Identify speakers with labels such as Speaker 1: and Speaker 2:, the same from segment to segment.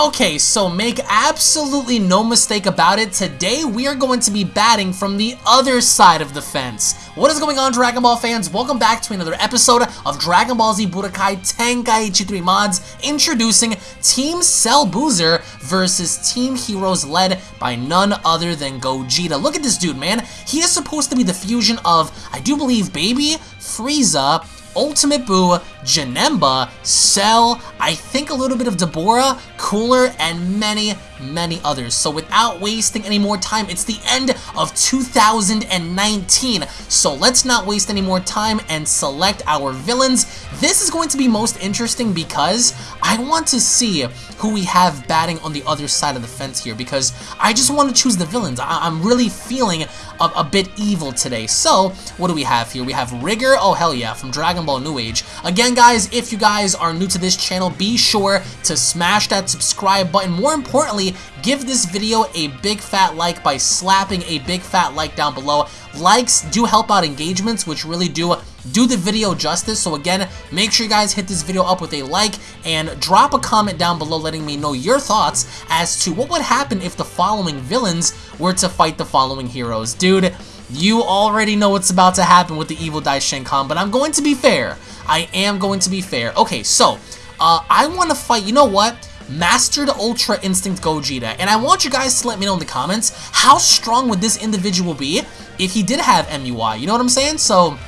Speaker 1: Okay, so make absolutely no mistake about it, today we are going to be batting from the other side of the fence. What is going on, Dragon Ball fans? Welcome back to another episode of Dragon Ball Z Budokai Tenkaichi 3 Mods, introducing Team Cell Boozer versus Team Heroes led by none other than Gogeta. Look at this dude, man. He is supposed to be the fusion of, I do believe, Baby, Frieza, Ultimate Boo, Janemba, Cell, I think a little bit of Dabura, Cooler, and many, many others. So without wasting any more time, it's the end of 2019. So let's not waste any more time and select our villains. This is going to be most interesting because I want to see who we have batting on the other side of the fence here because I just want to choose the villains. I am really feeling a, a, bit evil today. So, what do we have here? We have Rigger, oh hell yeah, from Dragon Ball New Age. Again, guys, if you guys are new to this channel, be sure to smash that subscribe button. More importantly, give this video a big fat like by slapping a big fat like down below. Likes do help out engagements, which really do do the video justice. So again, make sure you guys hit this video up with a like and drop a comment down below letting me know your thoughts as to what would happen if the following villains were to fight the following heroes. Dude, you already know what's about to happen with the Evil Daishinkan, but I'm going to be fair. I am going to be fair. Okay, so, uh, I want to fight, you know what? Mastered Ultra Instinct Gogeta. And I want you guys to let me know in the comments, how strong would this individual be if he did have MUI? You know what I'm saying? So,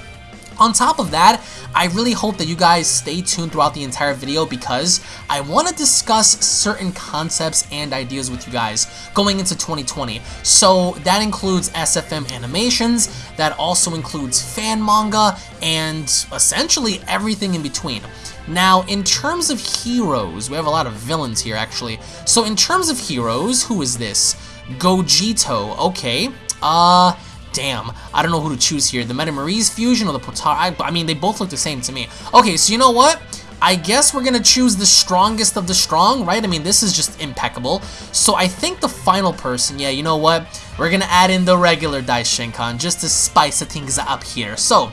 Speaker 1: on top of that, I really hope that you guys stay tuned throughout the entire video because I want to discuss certain concepts and ideas with you guys going into 2020. So that includes SFM animations, that also includes fan manga, and essentially everything in between. Now, in terms of heroes, we have a lot of villains here, actually. So in terms of heroes, who is this? Gogito, okay. Uh, damn. I don't know who to choose here. The Metamarise fusion or the Potara? I, I mean, they both look the same to me. Okay, so you know what? I guess we're to choose the strongest of the strong, right? I mean, this is just impeccable. So I think the final person, yeah, you know what? We're to add in the regular Daishinkan just to spice things up here. So,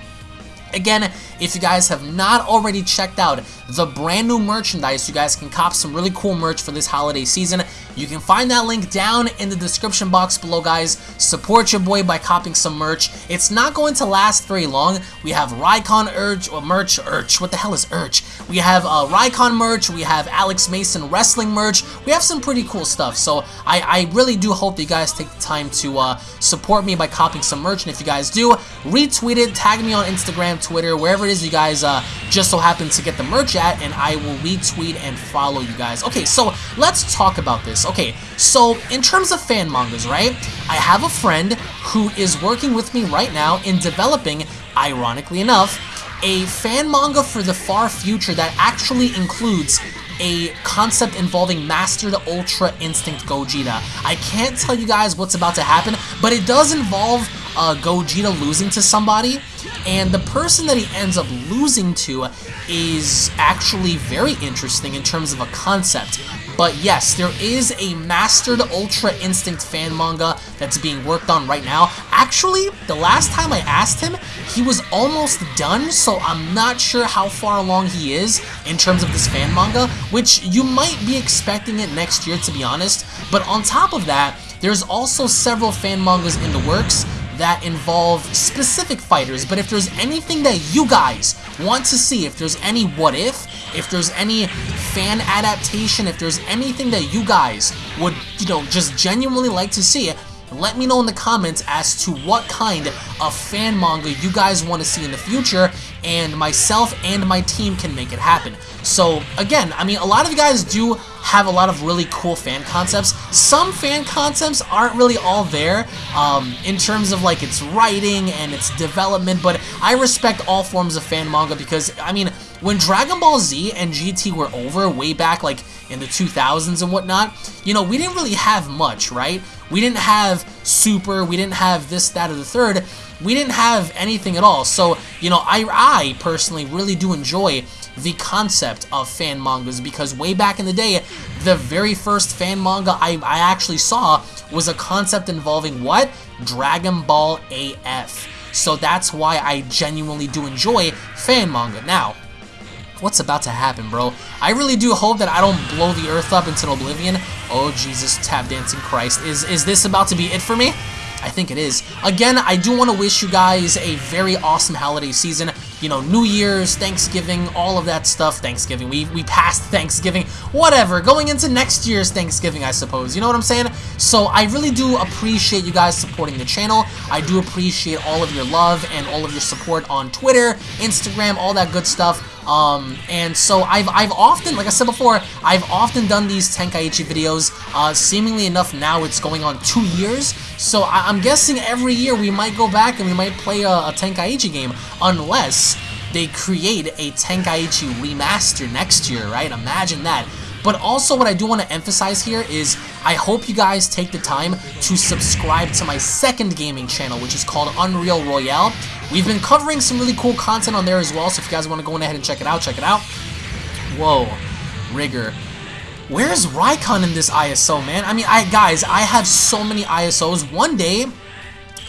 Speaker 1: Again, if you guys have not already checked out the brand new merchandise, you guys can cop some really cool merch for this holiday season. You can find that link down in the description box below, guys. Support your boy by copying some merch. It's not going to last very long. We have Raikon Urge, or merch, Urge, what the hell is Urge? We have uh, Raikon merch, we have Alex Mason wrestling merch. We have some pretty cool stuff, so I, I really do hope that you guys take the time to uh, support me by copying some merch, and if you guys do, retweet it, tag me on Instagram, Twitter, wherever it is you guys uh, just so happen to get the merch at, and I will retweet and follow you guys. Okay, so let's talk about this. Okay, so in terms of fan mangas, right? I have a friend who is working with me right now in developing, ironically enough, a fan manga for the far future that actually includes a concept involving Mastered Ultra Instinct Gogeta. I can't tell you guys what's about to happen, but it does involve uh, Gogeta losing to somebody, and the person that he ends up losing to is actually very interesting in terms of a concept. But yes, there is a Mastered Ultra Instinct fan manga that's being worked on right now. Actually, the last time I asked him, he was almost done, so I'm not sure how far along he is in terms of this fan manga, which you might be expecting it next year, to be honest. But on top of that, there's also several fan mangas in the works that involve specific fighters, but if there's anything that you guys want to see, if there's any what if, if there's any fan adaptation, if there's anything that you guys would, you know, just genuinely like to see, let me know in the comments as to what kind of fan manga you guys want to see in the future, and myself and my team can make it happen. So, again, I mean, a lot of you guys do have a lot of really cool fan concepts. Some fan concepts aren't really all there um, in terms of, like, its writing and its development, but I respect all forms of fan manga because, I mean, when Dragon Ball Z and GT were over way back, like, in the 2000s and whatnot, you know, we didn't really have much, right? We didn't have Super, we didn't have this, that, or the third. We didn't have anything at all. So, you know, I, I personally really do enjoy the concept of fan mangas because way back in the day, the very first fan manga I, I actually saw was a concept involving what? Dragon Ball AF. So that's why I genuinely do enjoy fan manga. Now, what's about to happen, bro? I really do hope that I don't blow the earth up into oblivion. Oh, Jesus, tap dancing Christ. Is, is this about to be it for me? I think it is. Again, I do want to wish you guys a very awesome holiday season. You know, New Year's, Thanksgiving, all of that stuff. Thanksgiving, we, we passed Thanksgiving, whatever. Going into next year's Thanksgiving, I suppose. You know what I'm saying? So I really do appreciate you guys supporting the channel. I do appreciate all of your love and all of your support on Twitter, Instagram, all that good stuff. Um, and so I've, I've often, like I said before, I've often done these Tenkaichi videos. Uh, seemingly enough, now it's going on two years. So I, am guessing every year we might go back and we might play a, a Tenkaichi game, unless they create a Tenkaichi remaster next year, right? Imagine that. But also what I do want to emphasize here is I hope you guys take the time to subscribe to my second gaming channel, which is called Unreal Royale. We've been covering some really cool content on there as well, so if you guys want to go ahead and check it out, check it out. Whoa, Rigger. Where's Raikon in this ISO, man? I mean, I guys, I have so many ISOs. One day,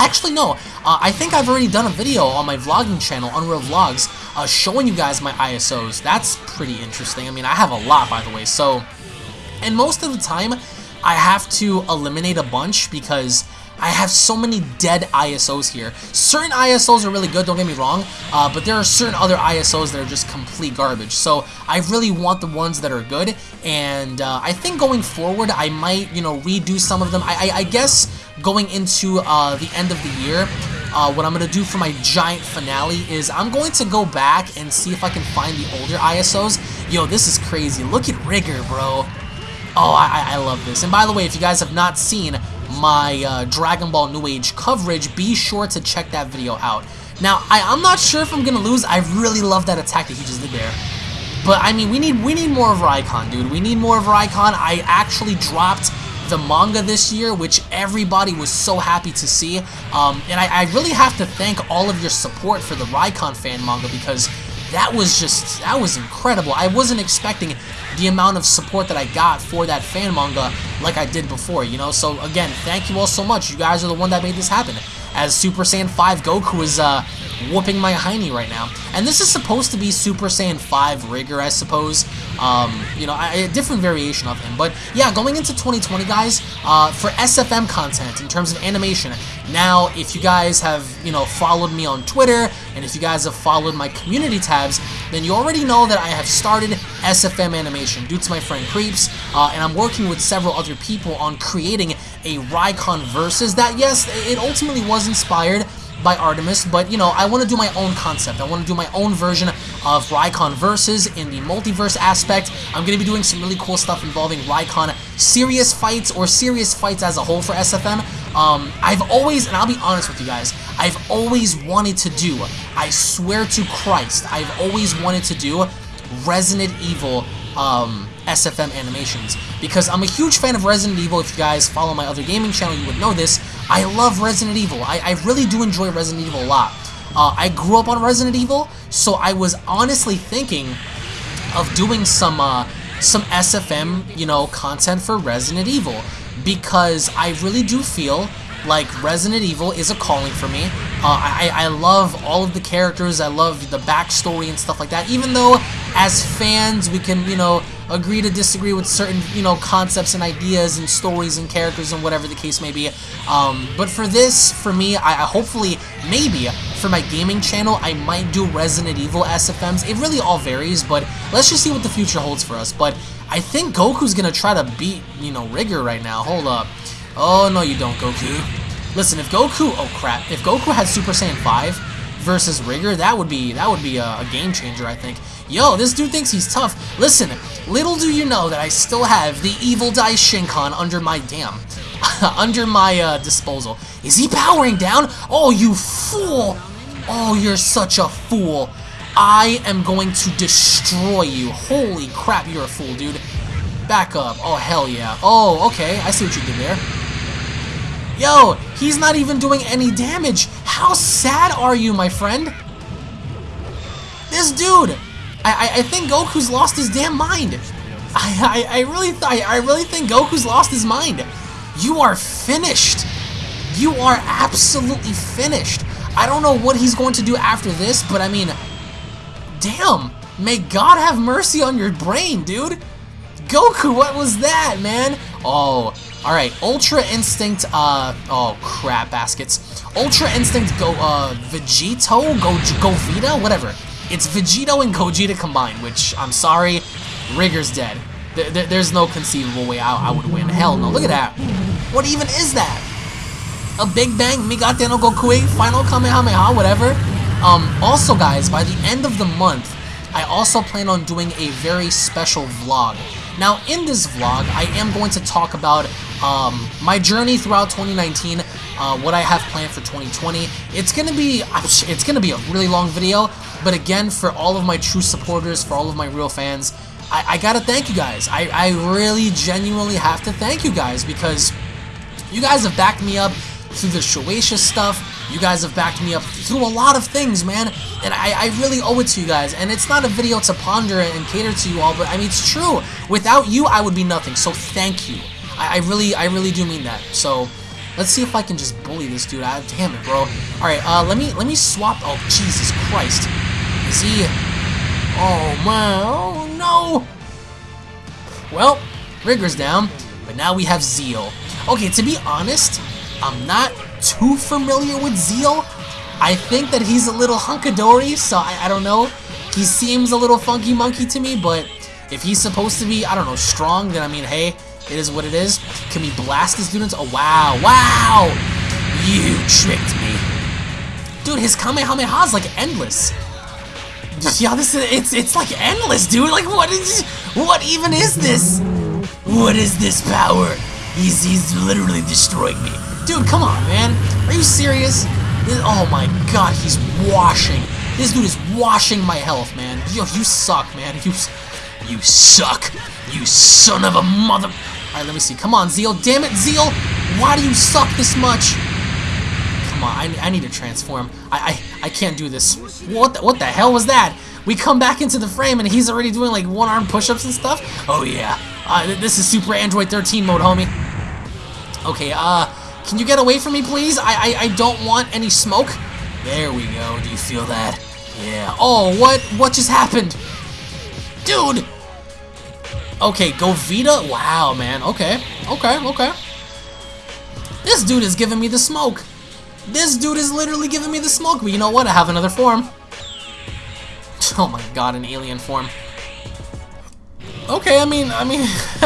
Speaker 1: Actually, no. Uh, I think I've already done a video on my vlogging channel, Unreal Vlogs, uh, showing you guys my ISOs. That's pretty interesting. I mean, I have a lot, by the way. So, and most of the time, I have to eliminate a bunch because I have so many dead ISOs here. Certain ISOs are really good, don't get me wrong, uh, but there are certain other ISOs that are just complete garbage. So I really want the ones that are good, and uh, I think going forward, I might, you know, redo some of them. I, I, I guess going into uh, the end of the year, uh, what I'm going to do for my giant finale is I'm going to go back and see if I can find the older ISOs. Yo, this is crazy. Look at Rigger, bro. Oh, I, I love this. And by the way, if you guys have not seen my uh, Dragon Ball New Age coverage, be sure to check that video out. Now, I, I'm not sure if I'm going to lose. I really love that attack that he just did there. But, I mean, we need we need more of Raikon, dude. We need more of Raikon. I actually dropped the manga this year, which everybody was so happy to see. Um, and I, I, really have to thank all of your support for the Raikon fan manga because that was just, that was incredible. I wasn't expecting the amount of support that I got for that fan manga like I did before, you know? So again, thank you all so much. You guys are the one that made this happen. As Super Saiyan 5 Goku is uh, whooping my hiney right now. And this is supposed to be Super Saiyan 5 Rigger, I suppose. Um, you know, a different variation of him. But yeah, going into 2020, guys, uh, for SFM content in terms of animation. Now, if you guys have, you know, followed me on Twitter, and if you guys have followed my community tabs, then you already know that I have started SFM animation due to my friend Creeps, uh, and I'm working with several other people on creating a Raikon Versus that, yes, it ultimately was inspired by Artemis, but you know, I want to do my own concept. I want to do my own version of Raikon Versus in the multiverse aspect. I'm going to be doing some really cool stuff involving Raikon serious fights or serious fights as a whole for SFM. Um, I've always, and I'll be honest with you guys, I've always wanted to do, I swear to Christ, I've always wanted to do Resident Evil um, SFM animations because I'm a huge fan of Resident Evil. If you guys follow my other gaming channel, you would know this. I love Resident Evil. I, I really do enjoy Resident Evil a lot. Uh, I grew up on Resident Evil, so I was honestly thinking of doing some uh, some SFM, you know, content for Resident Evil because I really do feel like Resident Evil is a calling for me. Uh, I, I love all of the characters, I love the backstory and stuff like that, even though as fans we can, you know, agree to disagree with certain, you know, concepts and ideas and stories and characters and whatever the case may be. Um, but for this, for me, I, I hopefully, maybe, for my gaming channel, I might do Resident Evil SFMs. It really all varies, but let's just see what the future holds for us. But I think Goku's gonna try to beat, you know, Rigger right now. Hold up. Oh, no you don't, Goku. Listen, if Goku, oh crap, if Goku had Super Saiyan 5 versus Rigger, that would be, that would be a, a game changer, I think. Yo, this dude thinks he's tough. Listen, little do you know that I still have the Evil Dai Shinkan under my damn, under my uh, disposal. Is he powering down? Oh, you fool! Oh, you're such a fool. I am going to destroy you. Holy crap, you're a fool, dude. Back up. Oh, hell yeah. Oh, okay. I see what you did there. Yo, he's not even doing any damage. How sad are you, my friend? This dude, I, I, think Goku's lost his damn mind. I, I, I really I, I really think Goku's lost his mind. You are finished. You are absolutely finished. I don't know what he's going to do after this, but I mean, damn. May God have mercy on your brain, dude. Goku, what was that, man? Oh, all right. Ultra Instinct. Uh, oh crap, baskets. Ultra Instinct. Go. Uh, Vegito. Go. Govita. Whatever. It's Vegito and Gogeta combined. Which I'm sorry, Rigger's dead. There, there, there's no conceivable way I, I would win. Hell no. Look at that. What even is that? A Big Bang Migate no Gokui Final Kamehameha. Whatever. Um. Also, guys, by the end of the month, I also plan on doing a very special vlog. Now, in this vlog, I am going to talk about um, my journey throughout 2019, uh, what I have planned for 2020. It's gonna be it's gonna be a really long video, but again, for all of my true supporters, for all of my real fans, I, I gotta thank you guys. I, I really genuinely have to thank you guys because you guys have backed me up through the Shueisha stuff. You guys have backed me up through a lot of things, man. And I, I really owe it to you guys. And it's not a video to ponder and cater to you all, but I mean, it's true. Without you, I would be nothing. So thank you. I, I really, I really do mean that. So let's see if I can just bully this dude. I, damn it, bro. All right, uh, let me, let me swap. Oh, Jesus Christ. Is he? Oh man. Oh no. Well, Rigger's down, but now we have Zeal. Okay, to be honest, I'm not too familiar with Zeal. I think that he's a little hunkadori, so I, I don't know. He seems a little funky monkey to me, but if he's supposed to be, I don't know, strong, then I mean, hey, it is what it is. Can we blast the students? Oh, wow. Wow! You tricked me. Dude, his Kamehameha is like endless. Yeah, this is, it's, it's like endless, dude. Like, what is, what even is this? What is this power? He's, he's literally destroying me. Dude, come on, man. Are you serious? Oh my god, he's washing. This dude is washing my health, man. Yo, you suck, man. You, you suck. You son of a mother... Alright, let me see. Come on, Zeal. Damn it, Zeal. Why do you suck this much? Come on, I, I need to transform. I, I, I can't do this. What the, what the hell was that? We come back into the frame and he's already doing like one-arm push-ups and stuff? Oh yeah. Uh, this is Super Android 13 mode, homie. Okay, uh, can you get away from me, please? I, I, I don't want any smoke. There we go. Do you feel that? Yeah. Oh, what? What just happened? Dude! Okay, Govita? Wow, man. Okay. Okay, okay. This dude is giving me the smoke. This dude is literally giving me the smoke. But you know what? I have another form. Oh my god, an alien form. Okay, I mean, I mean...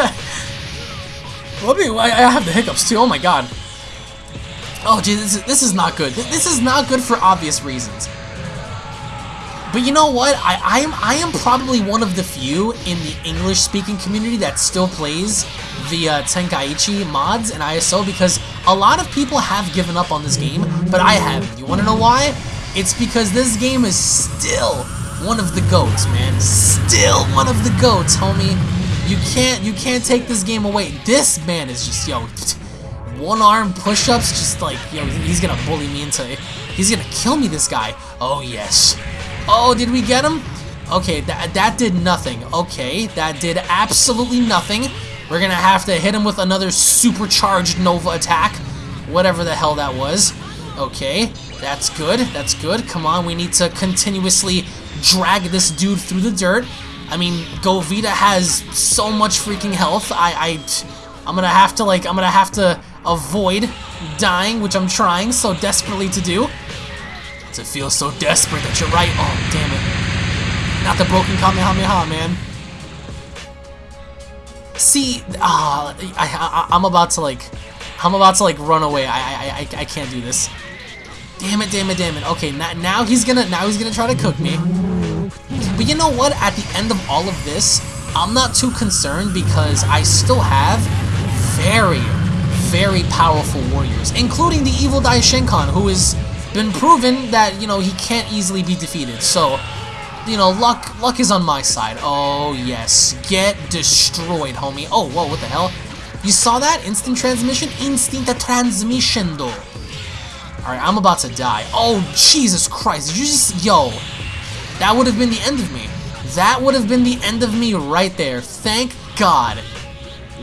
Speaker 1: I have the hiccups too. Oh my god. Oh, geez, this is, this is not good. This is not good for obvious reasons. But you know what? I, I am I am probably one of the few in the English-speaking community that still plays the uh, Tenkaichi mods and ISO because a lot of people have given up on this game, but I haven't. You want to know why? It's because this game is still one of the goats, man. Still one of the goats, homie. You can't you can't take this game away. This man is just yo one arm push-ups, just like, yo, he's gonna bully me into. He's gonna kill me, this guy. Oh, yes. Oh, did we get him? Okay, that, that did nothing. Okay, that did absolutely nothing. We're gonna have to hit him with another supercharged Nova attack. Whatever the hell that was. Okay, that's good, that's good. Come on, we need to continuously drag this dude through the dirt. I mean, Govita has so much freaking health. I, I, I'm gonna have to, like, I'm gonna have to avoid dying, which I'm trying so desperately to do. To feel so desperate that you're right. Oh, damn it. Not the broken Kamehameha, man. See, uh, I, I, am about to like, I'm about to like run away. I, I, I, I can't do this. Damn it, damn it, damn it. Okay, now, now he's gonna, now he's gonna try to cook me. But you know what? At the end of all of this, I'm not too concerned because I still have very, very powerful warriors, including the evil Daishinkan, who has been proven that, you know, he can't easily be defeated. So, you know, luck luck is on my side. Oh, yes. Get destroyed, homie. Oh, whoa, what the hell? You saw that? Instant transmission? Instant transmission, though. Alright, I'm about to die. Oh, Jesus Christ. Did you just... Yo. That would have been the end of me. That would have been the end of me right there. Thank God.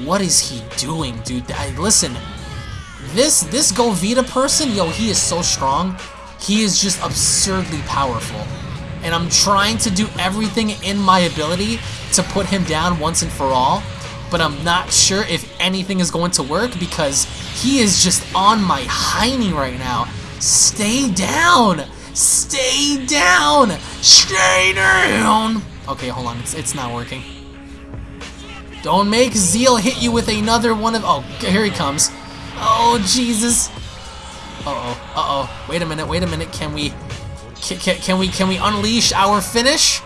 Speaker 1: What is he doing, dude? I, listen, this this Govita person, yo, he is so strong. He is just absurdly powerful. and I'm trying to do everything in my ability to put him down once and for all, but I'm not sure if anything is going to work because he is just on my hiney right now. Stay down! Stay down! Stay down! Okay, hold on, it's, it's not working. Don't make Zeal hit you with another one of... Oh, here he comes. Oh, Jesus. Uh-oh, uh-oh. Wait a minute, wait a minute. Can we... Can, can, can we can we unleash our finish?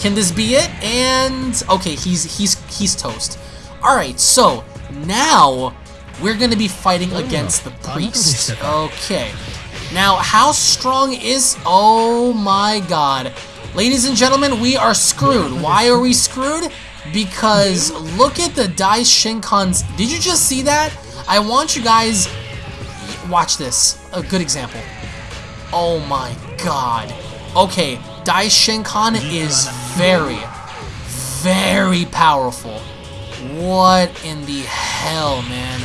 Speaker 1: Can this be it? And... Okay, he's he's he's toast. Alright, so now we're going to be fighting against the priest. Okay. Now, how strong is... Oh my god. Ladies and gentlemen, we are screwed. Why are we screwed? Because look at the Dai Shinkan's... Did you just see that? I want you guys... Watch this. A good example. Oh my god. Okay, Dai Shinkan is very, very powerful. What in the hell, man?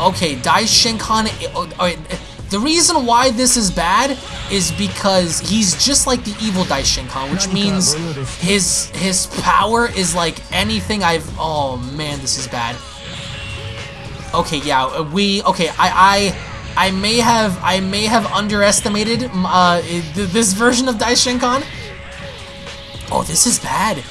Speaker 1: Okay, Dai Shinkan... Eh, oh, oh eh, the reason why this is bad is because he's just like the evil Dai Shinkan, which means his his power is like anything I've... Oh, man, this is bad. Okay, yeah, we... Okay, I... I I may have I may have underestimated uh, this version of Dai Shinkan. Oh, this is bad.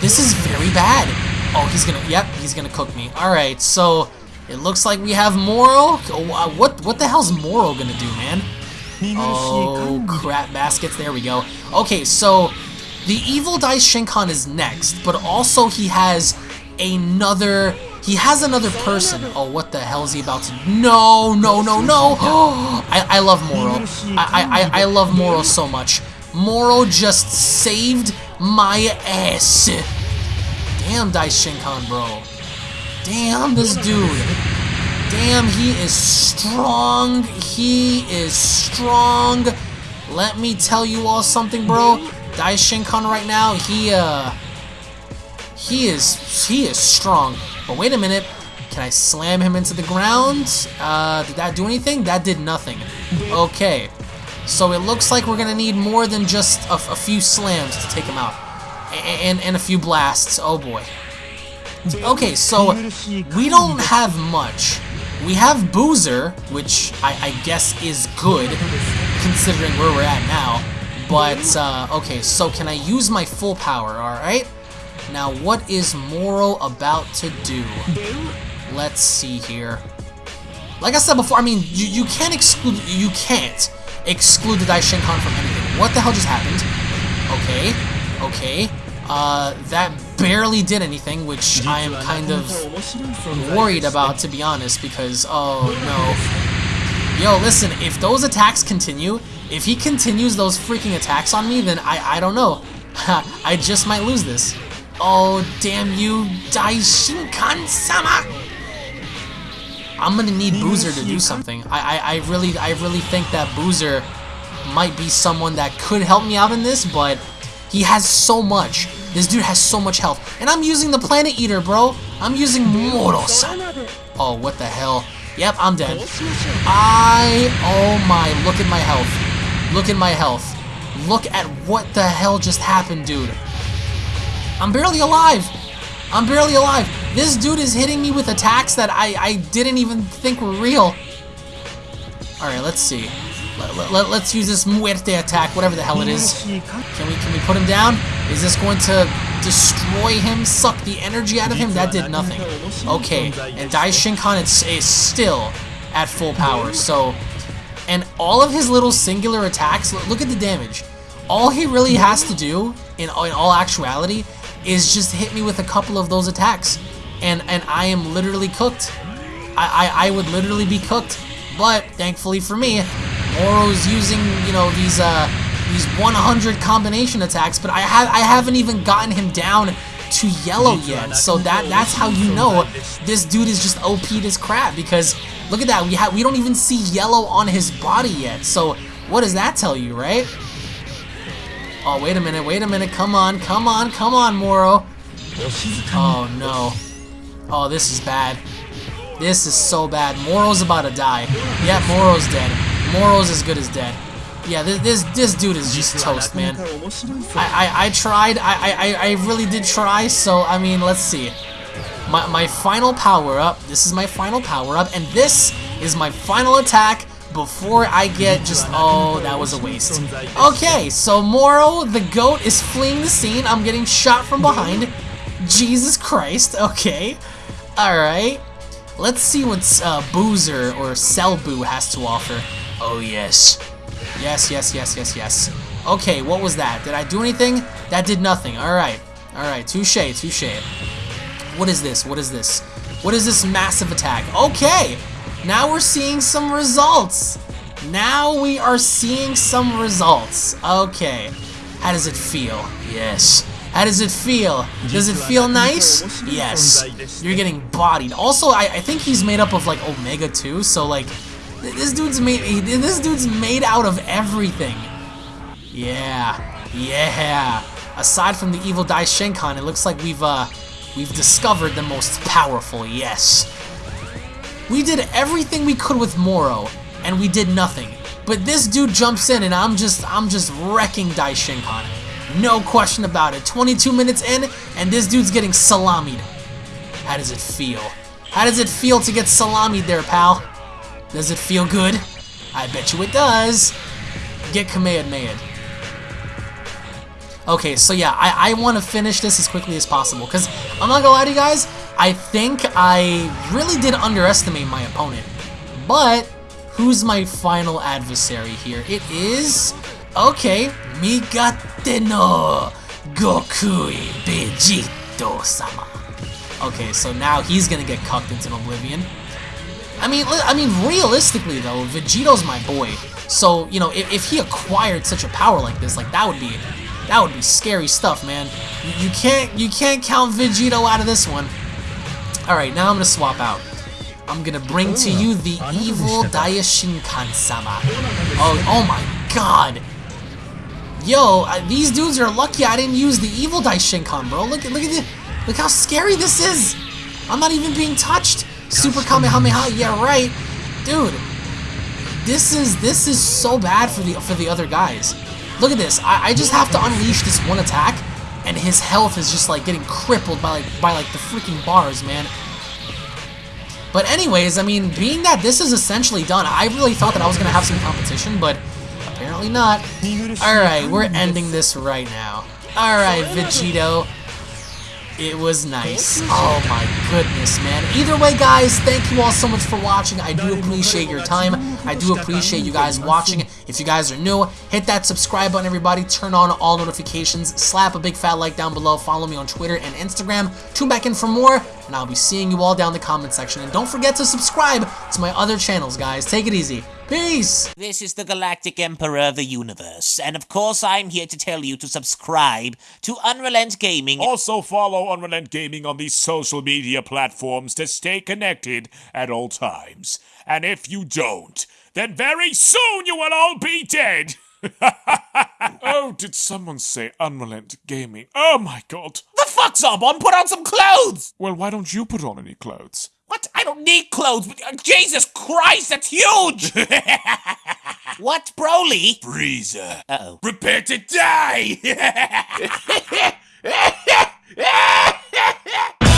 Speaker 1: This is very bad. Oh, he's gonna. Yep, he's gonna cook me. All right, so it looks like we have Moro. Oh, what what the hell's Moro gonna do, man? Oh, crap baskets. There we go. Okay, so the evil Dai Shinkan is next, but also he has another he has another person. Oh, what the hell is he about to... No, no, no, no. I, I love Moro. I, I, I love Moro so much. Moro just saved my ass. Damn, Dai Shinkan, bro. Damn, this dude. Damn, he is strong. He is strong. Let me tell you all something, bro. Dai Shinkan right now, he, uh... He is, he is strong. But wait a minute. Can I slam him into the ground? Uh, did that do anything? That did nothing. Okay. So it looks like we're going to need more than just a, a, few slams to take him out. And, and a few blasts. Oh boy. Okay, so we don't have much. We have Boozer, which I, I guess is good, considering where we're at now. But, uh, okay, so can I use my full power, alright? Now, what is Moro about to do? Let's see here. Like I said before, I mean, you, you can't exclude, you can't exclude the Dai Shinkan from anything. What the hell just happened? Okay, okay. Uh, that barely did anything, which I am kind of worried about, to be honest, because, oh no. Yo, listen, if those attacks continue, if he continues those freaking attacks on me, then I, I don't know. I just might lose this. Oh, damn you, Daishinkan-sama! I'm gonna need Boozer to do something. I, I, I really, I really think that Boozer might be someone that could help me out in this, but he has so much. This dude has so much health. And I'm using the Planet Eater, bro. I'm using Moro-san. Oh, what the hell? Yep, I'm dead. I, oh my, look at my health. Look at my health. Look at what the hell just happened, dude. I'm barely alive. I'm barely alive. This dude is hitting me with attacks that I, I didn't even think were real. Alright, let's see. Let, let, let's use this muerte attack, whatever the hell it is. Can we can we put him down? Is this going to destroy him, suck the energy out of him? That did nothing. Okay, and Dai Shinkan is, is still at full power, so... And all of his little singular attacks, look at the damage. All he really has to do, in, in all actuality, is just hit me with a couple of those attacks. And and I am literally cooked. I, I, I would literally be cooked. But thankfully for me, Moro's using, you know, these uh these 100 combination attacks, but I have I haven't even gotten him down to yellow yet. So that that's how you know this dude is just OP'd as crap because look at that. We have we don't even see yellow on his body yet. So what does that tell you, right? Oh, wait a minute, wait a minute. Come on, come on, come on, Moro. Oh, no. Oh, this is bad. This is so bad. Moro's about to die. Yeah, Moro's dead. Moro's as good as dead. Yeah, this this, this dude is just toast, man. I, I, I tried. I, I, I really did try. So I mean, let's see. My my final power up. This is my final power up, and this is my final attack before I get just, oh, that was a waste. Okay, so Moro, the goat, is fleeing the scene. I'm getting shot from behind. Jesus Christ, okay. Alright. Let's see what uh, Boozer or Selbu has to offer. Oh, yes. Yes, yes, yes, yes, yes. Okay, what was that? Did I do anything? That did nothing. Alright. Alright, touche, touche. What is this? What is this? What is this massive attack? Okay! Now we're seeing some results. Now we are seeing some results. Okay. How does it feel? Yes. How does it feel? Does it feel nice? Yes. You're getting bodied. Also, I, I think he's made up of like Omega too, so like this dude's made this dude's made out of everything. Yeah. Yeah. Aside from the evil Dai Shinkan, it looks like we've uh we've discovered the most powerful, yes. We did everything we could with Moro, and we did nothing. But this dude jumps in, and I'm just, I'm just wrecking Daishinkan. No question about it. 22 minutes in, and this dude's getting salamied. How does it feel? How does it feel to get salamied there, pal? Does it feel good? I bet you it does. Get Kamehameha. Okay, so yeah, I, I want to finish this as quickly as possible, because I'm not gonna lie to you guys, I think I really did underestimate my opponent. But, who's my final adversary here? It is... Okay, Migate no Gokui Vegito-sama. Okay, so now he's gonna get cucked into oblivion. I mean, I mean, realistically though, Vegito's my boy. So, you know, if, if he acquired such a power like this, like, that would be... That would be scary stuff, man. You, you can't you can't count Vegito out of this one. Alright, now I'm gonna swap out. I'm gonna bring to you the evil Daishinkan-sama. Oh, oh my god! Yo, uh, these dudes are lucky I didn't use the evil Daishinkan, bro. Look, look at this. Look how scary this is. I'm not even being touched. Super Kamehameha, yeah, right. Dude, this is this is so bad for the for the other guys. Look at this. I, I just have to unleash this one attack, and his health is just like getting crippled by like by like the freaking bars, man. But anyways, I mean, being that this is essentially done, I really thought that I was gonna have some competition, but apparently not. Alright, we're ending this right now. Alright, Vegito. It was nice. Oh my goodness, man. Either way, guys, thank you all so much for watching. I do appreciate your time. I do appreciate you guys watching. If you guys are new, hit that subscribe button, everybody. Turn on all notifications. Slap a big fat like down below. Follow me on Twitter and Instagram. Tune back in for more, and I'll be seeing you all down in the comment section. And don't forget to subscribe to my other channels, guys. Take it easy. Peace!
Speaker 2: This is the Galactic Emperor of the Universe, and of course I'm here to tell you to subscribe to Unrelent Gaming.
Speaker 3: Also follow Unrelent Gaming on these social media platforms to stay connected at all times. And if you don't, then very soon you will all be dead! oh, did someone say Unrelent Gaming? Oh my god.
Speaker 2: The fuck's up, on? Put on some clothes!
Speaker 3: Well, why don't you put on any clothes?
Speaker 2: What? I don't need clothes. But, uh, Jesus Christ, that's huge! what, Broly?
Speaker 3: Freezer.
Speaker 2: Uh-oh.
Speaker 3: Prepare to die!